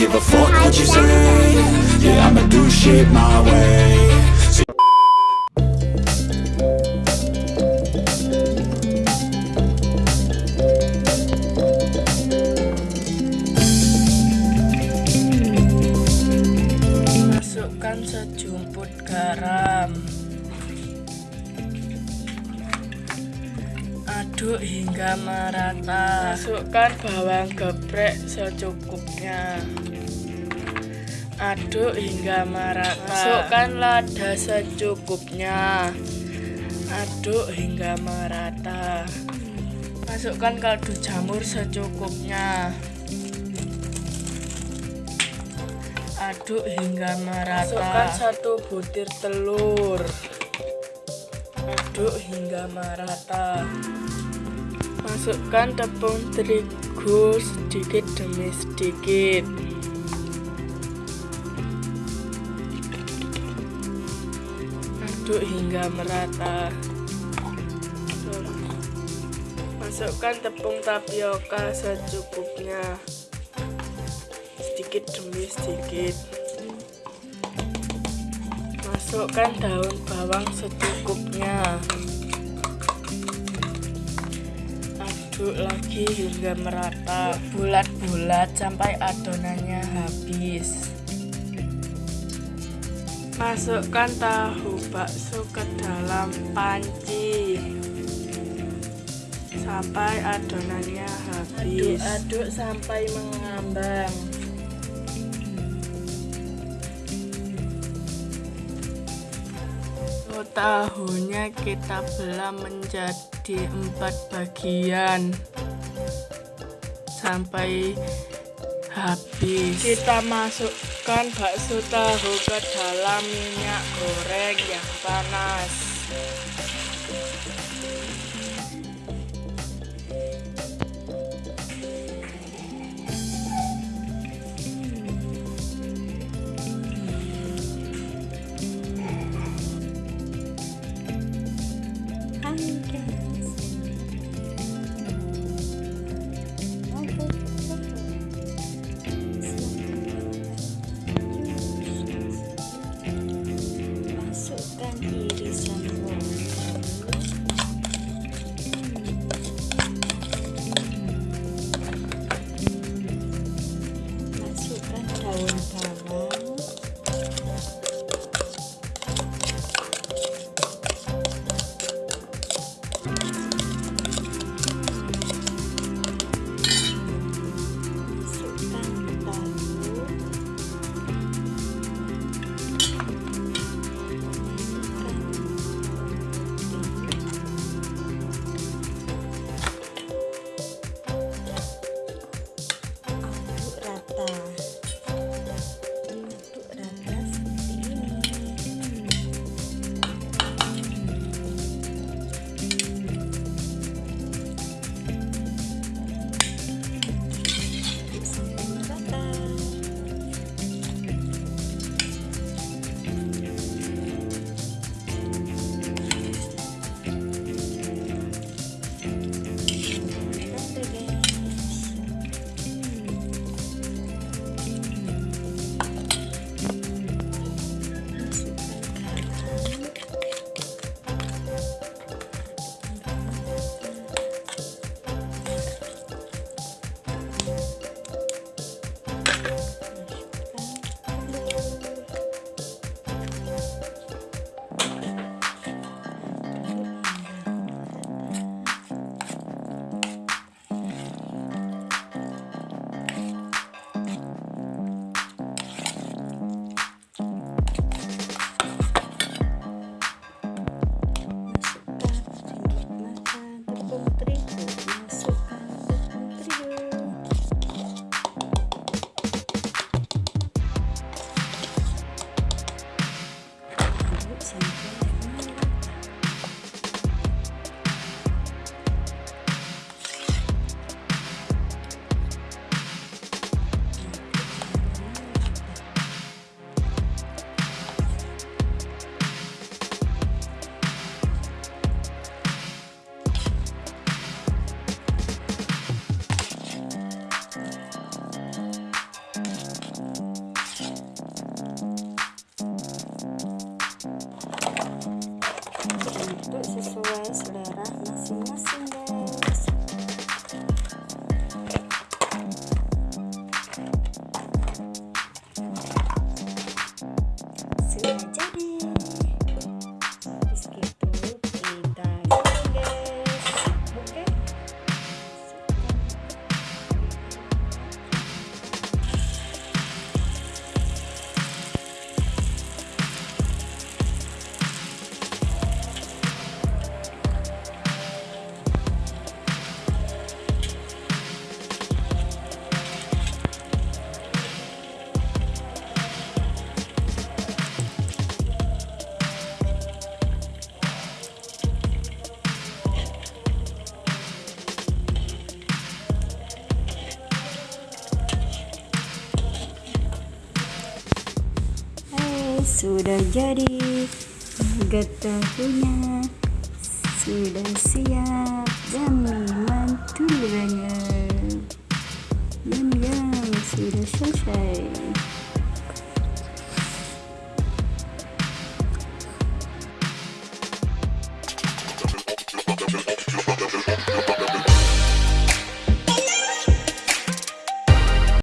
I don't give a fuck what you say. Yeah, I'ma do shit my way. Masukkan sejumput garam. Aduk hingga merata. Masukkan bawang geprek secukupnya Aduk hingga merata. Masukkan lada secukupnya. Aduk hingga merata. Masukkan kaldu jamur secukupnya. Aduk hingga merata. Masukkan satu butir telur. Aduk hingga merata. Masukkan tepung terigu sedikit demi sedikit aduk hingga merata. Masukkan tepung tapioka secukupnya. Sedikit demi sedikit. Masukkan daun bawang secukupnya. Aduk lagi hingga merata. Bulat-bulat sampai adonannya habis masukkan tahu bakso ke dalam panci. Sampai adonannya habis. Aduk-aduk sampai mengambang. Oh, tahunya kita belah menjadi empat bagian. Sampai habis. Kita masukkan bakso tahu ke dalam minyak goreng yang panas. going untuk sesuai selera masing-masing sudah jadi. Getahunya sudah siap dan mantul banget yum yum sudah selesai